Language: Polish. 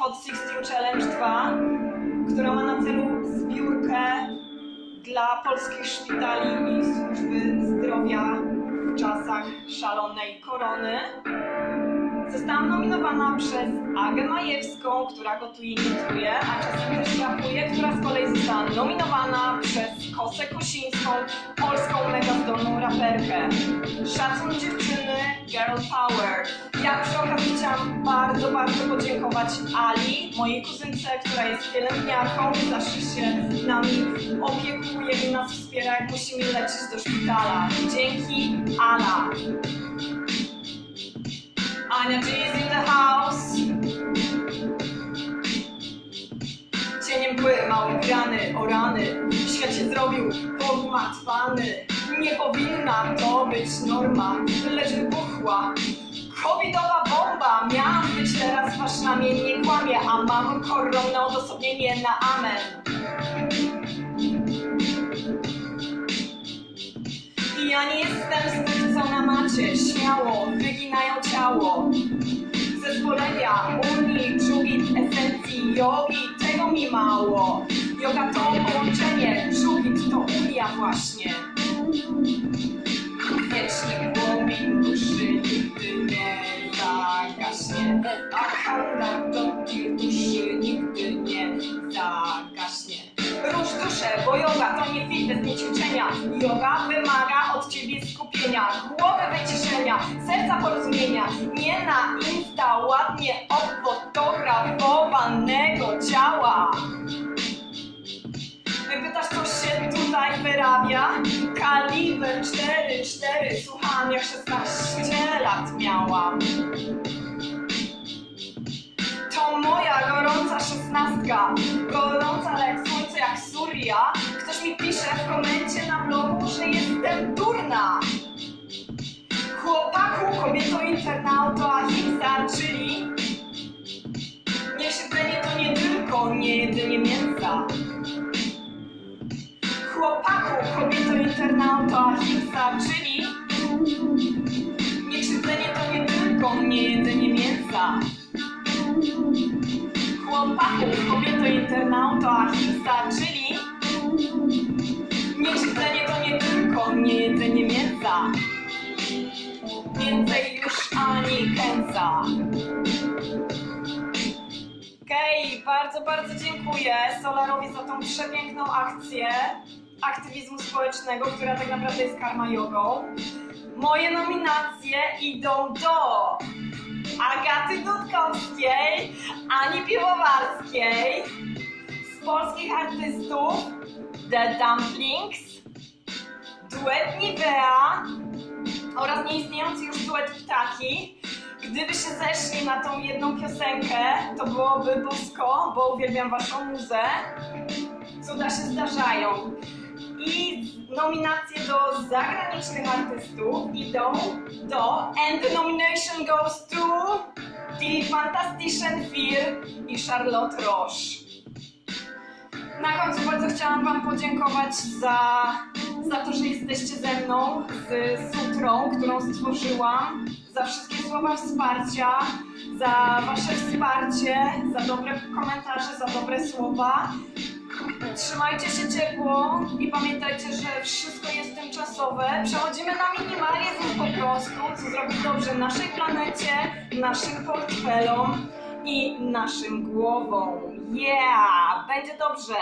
Hot 16 Challenge 2, która ma na celu zbiórkę dla polskich szpitali i służby zdrowia w czasach szalonej korony. Zostałam nominowana przez Agę Majewską, która gotuje i gotuje, a czasem też rapuje, która z kolei została nominowana przez Kosę Kosińską, polską mega zdolną raperkę. Szacun dziewczyny, girl power. Chciałam bardzo, bardzo podziękować Ali, mojej kuzynce, która jest pielęgniarką, zawsze się nami opiekuje i nas wspiera, jak musimy lecieć do szpitala. Dzięki, Ala. Ania G is in the house. Cieniem mgły, małe grany, o rany. Świat się zrobił pogmatwany. Nie powinna to być norma, lecz wybuchła. Covidowa bomba, miałam być teraz wasz ramię, nie kłamie, a mam koronne odosobnienie na amen. Ja nie jestem z tych, co na macie śmiało wyginają ciało. Zezwolenia, unii, dżugit, esencji, jogi, tego mi mało. Yoga to połączenie, dżugit to unia właśnie. Zagaśnie. A handel do tych duszy nigdy nie zagaśnie. Rusz duszę, bo yoga to nie fitness, nie ćwiczenia. Yoga wymaga od ciebie skupienia, głowy wyciszenia, serca porozumienia. Nie na insta ładnie odfotografowanego ciała. Pytasz, co się tutaj wyrabia? Kaliber 4-4, słucham jak 16 lat miałam. Moja gorąca szesnastka, gorąca jak słońce, jak Surya. Ktoś mi pisze w komencie na blogu, że jestem durna. Chłopaku, kobieto, internauto, ahimsa, czyli niesiedzenie to nie tylko nie jedzenie mięsa. Chłopaku, kobieto, internauto, ahimsa, czyli niekrzywdzenie to nie tylko nie jedzenie mięsa. Chłopaku, kobieto, internauto, ahimsa, czyli niekrzywdzenie to nie tylko nie jedzenie mięsa. Więcej już ani kęsa. Okej, bardzo, bardzo dziękuję Solarowi za tą przepiękną akcję aktywizmu społecznego, która tak naprawdę jest karma jogą. Moje nominacje idą do Agaty Dudkowskiej, Ani Piwowarskiej, z polskich artystów The Dumplings, duet Nivea oraz nieistniejący już duet Ptaki. Gdyby się zeszli na tą jedną piosenkę, to byłoby bosko, bo uwielbiam waszą muzę. Cuda się zdarzają. I nominacje do zagranicznych artystów idą do And the nomination goes to The Fantastischen Vier i Charlotte Roche. Na końcu bardzo chciałam Wam podziękować za, za to, że jesteście ze mną, z sutrą, którą stworzyłam, za wszystkie słowa wsparcia, za Wasze wsparcie, za dobre komentarze, za dobre słowa. Trzymajcie się ciepło i pamiętajcie, że wszystko jest tymczasowe. Przechodzimy na minimalizm po prostu, co zrobić dobrze naszej planecie, naszym portfelom i naszym głowom. Yeah! Będzie dobrze!